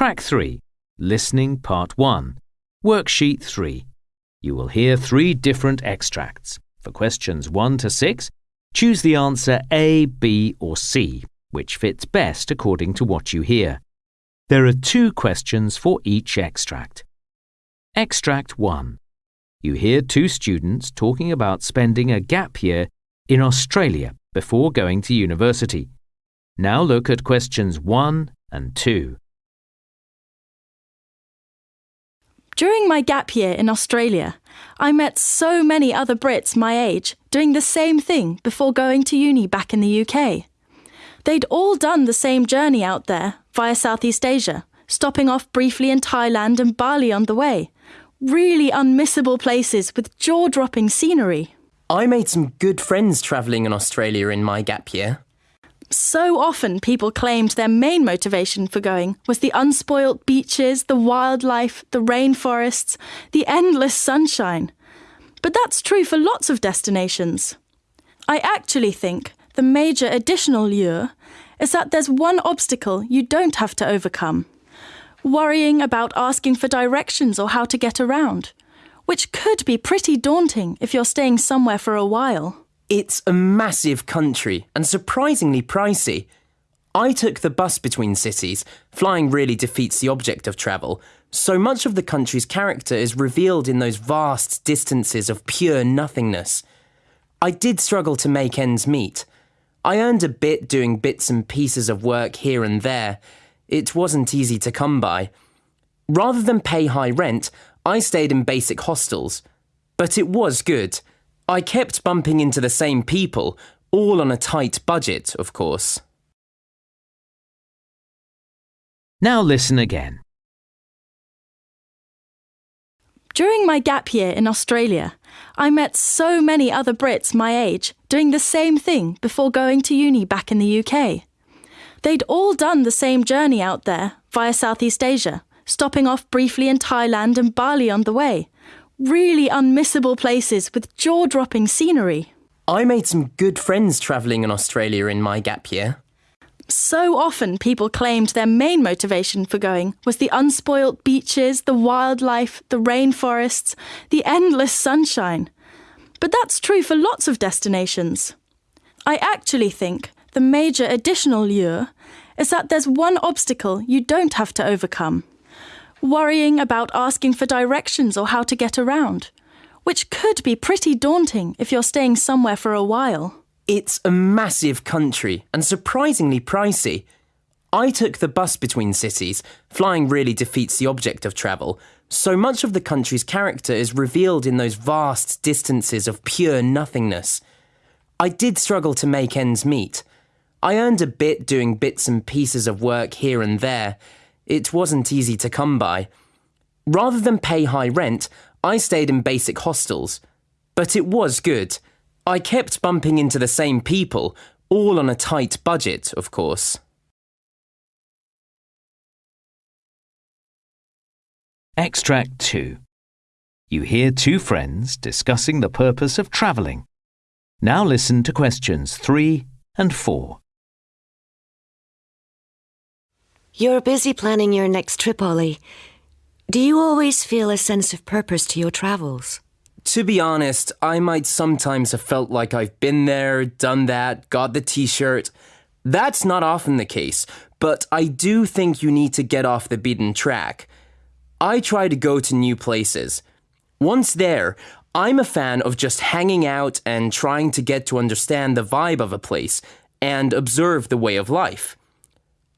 Track 3 Listening Part 1 Worksheet 3 You will hear three different extracts. For questions 1 to 6, choose the answer A, B, or C, which fits best according to what you hear. There are two questions for each extract. Extract 1 You hear two students talking about spending a gap year in Australia before going to university. Now look at questions 1 and 2. During my gap year in Australia, I met so many other Brits my age doing the same thing before going to uni back in the UK. They'd all done the same journey out there via Southeast Asia, stopping off briefly in Thailand and Bali on the way. Really unmissable places with jaw dropping scenery. I made some good friends travelling in Australia in my gap year. So often people claimed their main motivation for going was the unspoilt beaches, the wildlife, the rainforests, the endless sunshine. But that's true for lots of destinations. I actually think the major additional lure is that there's one obstacle you don't have to overcome worrying about asking for directions or how to get around, which could be pretty daunting if you're staying somewhere for a while. It's a massive country and surprisingly pricey. I took the bus between cities. Flying really defeats the object of travel. So much of the country's character is revealed in those vast distances of pure nothingness. I did struggle to make ends meet. I earned a bit doing bits and pieces of work here and there. It wasn't easy to come by. Rather than pay high rent, I stayed in basic hostels. But it was good. I kept bumping into the same people, all on a tight budget, of course. Now listen again. During my gap year in Australia, I met so many other Brits my age doing the same thing before going to uni back in the UK. They'd all done the same journey out there via Southeast Asia, stopping off briefly in Thailand and Bali on the way. Really unmissable places with jaw dropping scenery. I made some good friends travelling in Australia in my gap year. So often people claimed their main motivation for going was the unspoilt beaches, the wildlife, the rainforests, the endless sunshine. But that's true for lots of destinations. I actually think the major additional lure is that there's one obstacle you don't have to overcome worrying about asking for directions or how to get around, which could be pretty daunting if you're staying somewhere for a while. It's a massive country and surprisingly pricey. I took the bus between cities. Flying really defeats the object of travel. So much of the country's character is revealed in those vast distances of pure nothingness. I did struggle to make ends meet. I earned a bit doing bits and pieces of work here and there. It wasn't easy to come by. Rather than pay high rent, I stayed in basic hostels. But it was good. I kept bumping into the same people, all on a tight budget, of course. Extract 2 You hear two friends discussing the purpose of travelling. Now listen to questions 3 and 4. You're busy planning your next trip, Ollie. Do you always feel a sense of purpose to your travels? To be honest, I might sometimes have felt like I've been there, done that, got the t shirt. That's not often the case, but I do think you need to get off the beaten track. I try to go to new places. Once there, I'm a fan of just hanging out and trying to get to understand the vibe of a place and observe the way of life.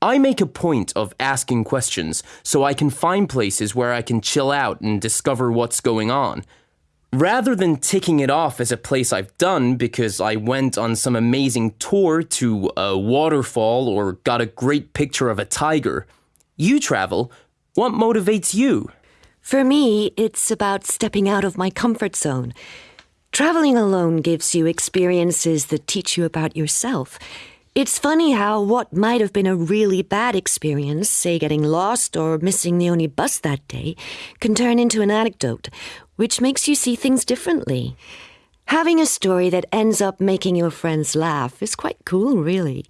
I make a point of asking questions so I can find places where I can chill out and discover what's going on. Rather than ticking it off as a place I've done because I went on some amazing tour to a waterfall or got a great picture of a tiger, you travel. What motivates you? For me, it's about stepping out of my comfort zone. Traveling alone gives you experiences that teach you about yourself. It's funny how what might have been a really bad experience, say getting lost or missing the only bus that day, can turn into an anecdote, which makes you see things differently. Having a story that ends up making your friends laugh is quite cool, really.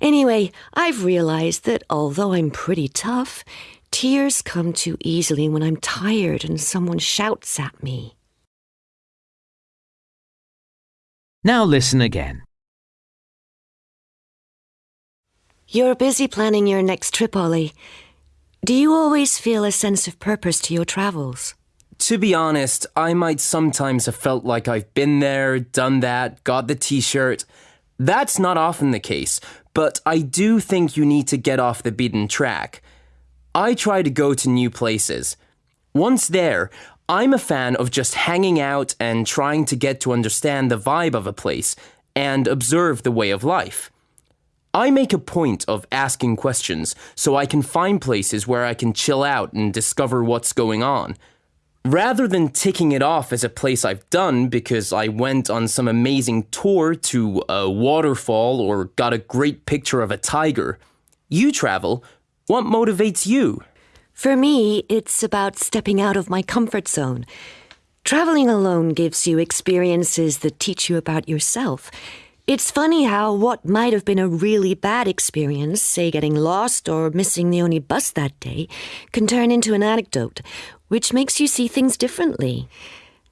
Anyway, I've realized that although I'm pretty tough, tears come too easily when I'm tired and someone shouts at me. Now listen again. You're busy planning your next trip, Ollie. Do you always feel a sense of purpose to your travels? To be honest, I might sometimes have felt like I've been there, done that, got the t shirt. That's not often the case, but I do think you need to get off the beaten track. I try to go to new places. Once there, I'm a fan of just hanging out and trying to get to understand the vibe of a place and observe the way of life. I make a point of asking questions so I can find places where I can chill out and discover what's going on. Rather than ticking it off as a place I've done because I went on some amazing tour to a waterfall or got a great picture of a tiger, you travel. What motivates you? For me, it's about stepping out of my comfort zone. Traveling alone gives you experiences that teach you about yourself. It's funny how what might have been a really bad experience, say getting lost or missing the only bus that day, can turn into an anecdote, which makes you see things differently.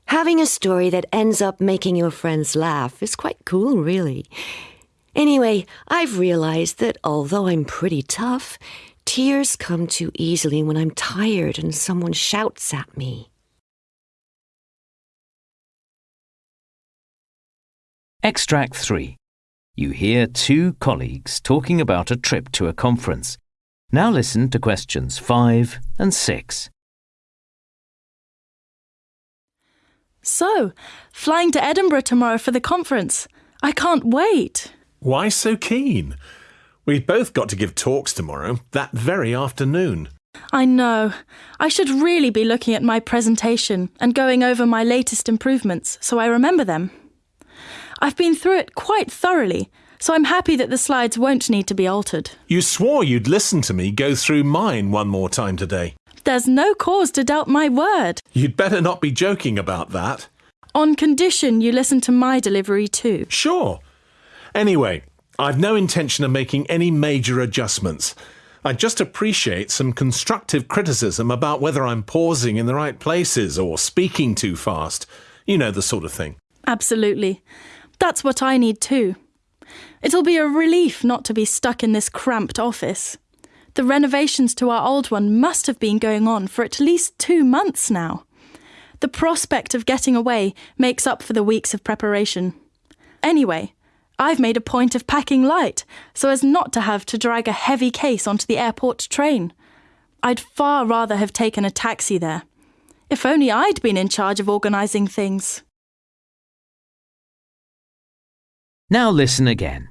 Having a story that ends up making your friends laugh is quite cool, really. Anyway, I've realized that although I'm pretty tough, tears come too easily when I'm tired and someone shouts at me. Extract 3. You hear two colleagues talking about a trip to a conference. Now listen to questions 5 and 6. So, flying to Edinburgh tomorrow for the conference. I can't wait. Why so keen? We've both got to give talks tomorrow, that very afternoon. I know. I should really be looking at my presentation and going over my latest improvements so I remember them. I've been through it quite thoroughly, so I'm happy that the slides won't need to be altered. You swore you'd listen to me go through mine one more time today. There's no cause to doubt my word, You'd better not be joking about that. on condition you listen to my delivery too. Sure. Anyway, I've no intention of making any major adjustments. I'd just appreciate some constructive criticism about whether I'm pausing in the right places or speaking too fast. You know the sort of thing. Absolutely. That's what I need too. It'll be a relief not to be stuck in this cramped office. The renovations to our old one must have been going on for at least two months now. The prospect of getting away makes up for the weeks of preparation. Anyway, I've made a point of packing light so as not to have to drag a heavy case onto the airport train. I'd far rather have taken a taxi there. If only I'd been in charge of organising things. Now listen again.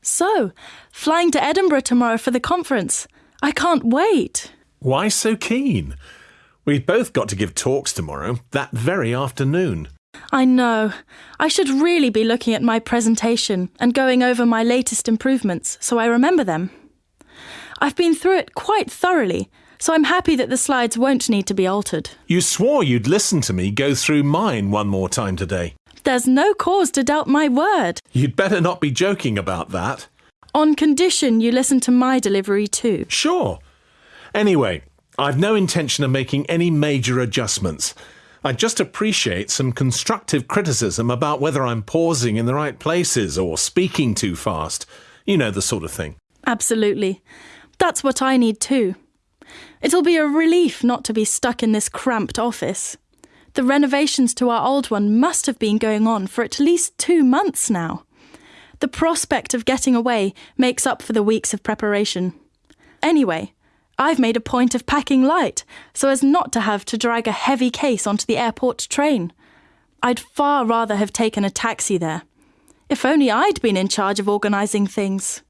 So, flying to Edinburgh tomorrow for the conference. I can't wait. Why so keen? We've both got to give talks tomorrow, that very afternoon. I know. I should really be looking at my presentation and going over my latest improvements so I remember them. I've been through it quite thoroughly, so I'm happy that the slides won't need to be altered. You swore you'd listen to me go through mine one more time today. There's no cause to doubt my word, You'd better not be joking about that. on condition you listen to my delivery too. Sure. Anyway, I've no intention of making any major adjustments. I'd just appreciate some constructive criticism about whether I'm pausing in the right places or speaking too fast. You know the sort of thing. Absolutely. That's what I need too. It'll be a relief not to be stuck in this cramped office. The renovations to our old one must have been going on for at least two months now. The prospect of getting away makes up for the weeks of preparation. Anyway, I've made a point of packing light so as not to have to drag a heavy case onto the airport train. I'd far rather have taken a taxi there. If only I'd been in charge of organising things.